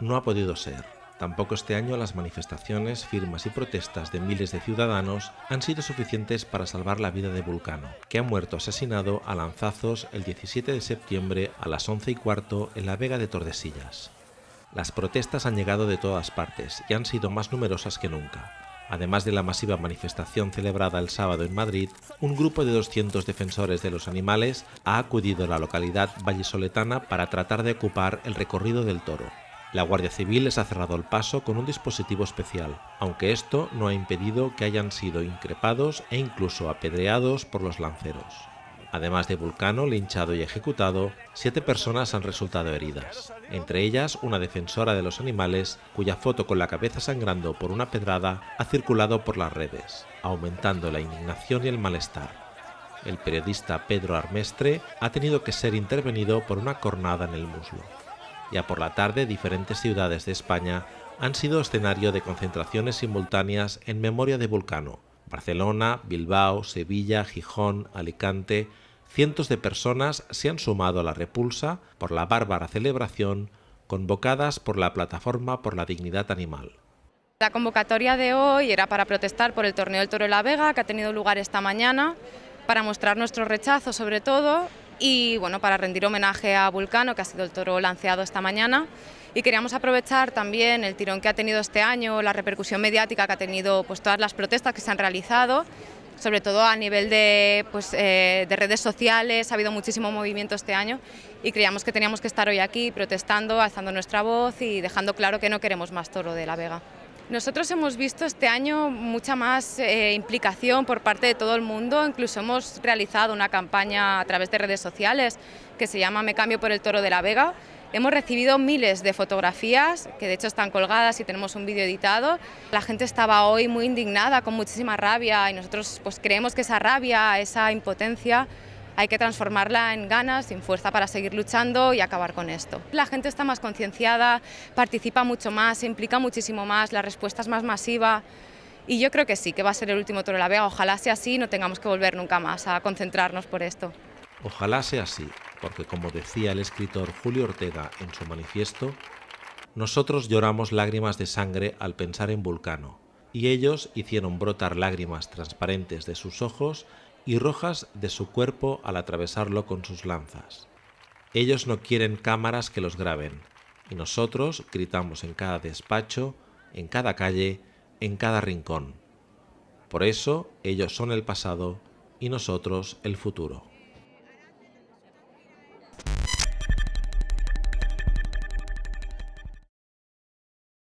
no ha podido ser. Tampoco este año las manifestaciones, firmas y protestas de miles de ciudadanos han sido suficientes para salvar la vida de Vulcano, que ha muerto asesinado a lanzazos el 17 de septiembre a las 11 y cuarto en la Vega de Tordesillas. Las protestas han llegado de todas partes y han sido más numerosas que nunca. Además de la masiva manifestación celebrada el sábado en Madrid, un grupo de 200 defensores de los animales ha acudido a la localidad vallisoletana para tratar de ocupar el recorrido del toro. La Guardia Civil les ha cerrado el paso con un dispositivo especial, aunque esto no ha impedido que hayan sido increpados e incluso apedreados por los lanceros. Además de Vulcano, linchado y ejecutado, siete personas han resultado heridas, entre ellas una defensora de los animales cuya foto con la cabeza sangrando por una pedrada ha circulado por las redes, aumentando la indignación y el malestar. El periodista Pedro Armestre ha tenido que ser intervenido por una cornada en el muslo. Ya por la tarde, diferentes ciudades de España han sido escenario de concentraciones simultáneas en memoria de Vulcano. Barcelona, Bilbao, Sevilla, Gijón, Alicante, cientos de personas se han sumado a la repulsa por la bárbara celebración convocadas por la Plataforma por la Dignidad Animal. La convocatoria de hoy era para protestar por el torneo del Toro de la Vega, que ha tenido lugar esta mañana, para mostrar nuestro rechazo sobre todo y bueno, para rendir homenaje a Vulcano, que ha sido el toro lanceado esta mañana. Y queríamos aprovechar también el tirón que ha tenido este año, la repercusión mediática que ha tenido pues, todas las protestas que se han realizado, sobre todo a nivel de, pues, eh, de redes sociales, ha habido muchísimo movimiento este año y creíamos que teníamos que estar hoy aquí protestando, alzando nuestra voz y dejando claro que no queremos más toro de la Vega. Nosotros hemos visto este año mucha más eh, implicación por parte de todo el mundo, incluso hemos realizado una campaña a través de redes sociales que se llama Me cambio por el toro de la Vega. Hemos recibido miles de fotografías, que de hecho están colgadas y tenemos un vídeo editado. La gente estaba hoy muy indignada, con muchísima rabia y nosotros pues, creemos que esa rabia, esa impotencia hay que transformarla en ganas, en fuerza para seguir luchando y acabar con esto. La gente está más concienciada, participa mucho más, se implica muchísimo más, la respuesta es más masiva y yo creo que sí, que va a ser el último Toro de la Vega. Ojalá sea así y no tengamos que volver nunca más a concentrarnos por esto. Ojalá sea así, porque como decía el escritor Julio Ortega en su manifiesto, nosotros lloramos lágrimas de sangre al pensar en Vulcano, y ellos hicieron brotar lágrimas transparentes de sus ojos y rojas de su cuerpo al atravesarlo con sus lanzas. Ellos no quieren cámaras que los graben, y nosotros gritamos en cada despacho, en cada calle, en cada rincón. Por eso ellos son el pasado y nosotros el futuro.